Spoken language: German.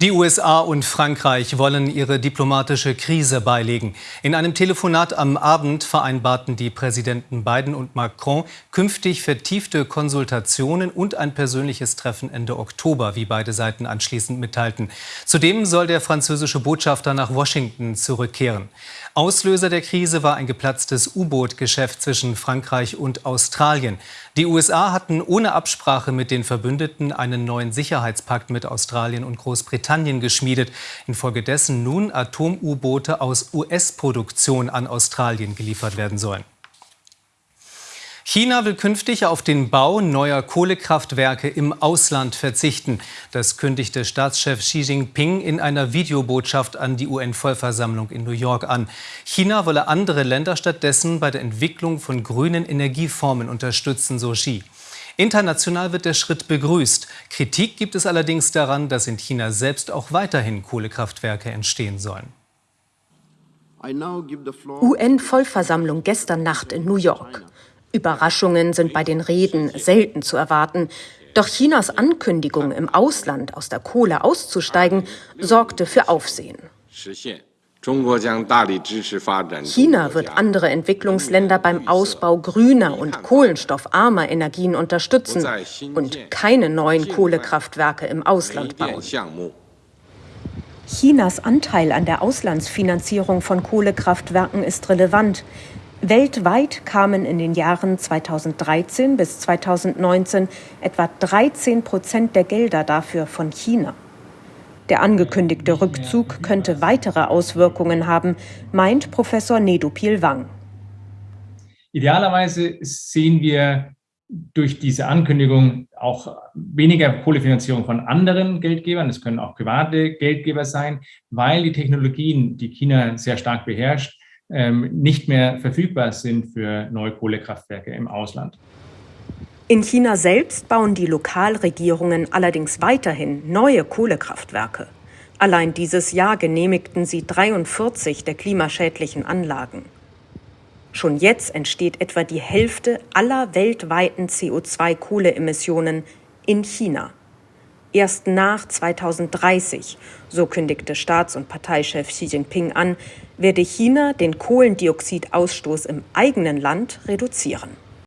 Die USA und Frankreich wollen ihre diplomatische Krise beilegen. In einem Telefonat am Abend vereinbarten die Präsidenten Biden und Macron künftig vertiefte Konsultationen und ein persönliches Treffen Ende Oktober, wie beide Seiten anschließend mitteilten. Zudem soll der französische Botschafter nach Washington zurückkehren. Auslöser der Krise war ein geplatztes U-Boot-Geschäft zwischen Frankreich und Australien. Die USA hatten ohne Absprache mit den Verbündeten einen neuen Sicherheitspakt mit Australien und Großbritannien geschmiedet, infolgedessen nun Atom-U-Boote aus US-Produktion an Australien geliefert werden sollen. China will künftig auf den Bau neuer Kohlekraftwerke im Ausland verzichten. Das kündigte Staatschef Xi Jinping in einer Videobotschaft an die UN-Vollversammlung in New York an. China wolle andere Länder stattdessen bei der Entwicklung von grünen Energieformen unterstützen, so Xi. International wird der Schritt begrüßt. Kritik gibt es allerdings daran, dass in China selbst auch weiterhin Kohlekraftwerke entstehen sollen. UN-Vollversammlung gestern Nacht in New York. Überraschungen sind bei den Reden selten zu erwarten. Doch Chinas Ankündigung, im Ausland aus der Kohle auszusteigen, sorgte für Aufsehen. China wird andere Entwicklungsländer beim Ausbau grüner und kohlenstoffarmer Energien unterstützen und keine neuen Kohlekraftwerke im Ausland bauen. Chinas Anteil an der Auslandsfinanzierung von Kohlekraftwerken ist relevant. Weltweit kamen in den Jahren 2013 bis 2019 etwa 13 Prozent der Gelder dafür von China. Der angekündigte Rückzug könnte weitere Auswirkungen haben, meint Professor Nedupil Wang. Idealerweise sehen wir durch diese Ankündigung auch weniger Kohlefinanzierung von anderen Geldgebern, es können auch private Geldgeber sein, weil die Technologien, die China sehr stark beherrscht, ähm, nicht mehr verfügbar sind für neue Kohlekraftwerke im Ausland. In China selbst bauen die Lokalregierungen allerdings weiterhin neue Kohlekraftwerke. Allein dieses Jahr genehmigten sie 43 der klimaschädlichen Anlagen. Schon jetzt entsteht etwa die Hälfte aller weltweiten CO2-Kohleemissionen in China. Erst nach 2030, so kündigte Staats- und Parteichef Xi Jinping an, werde China den Kohlendioxidausstoß im eigenen Land reduzieren.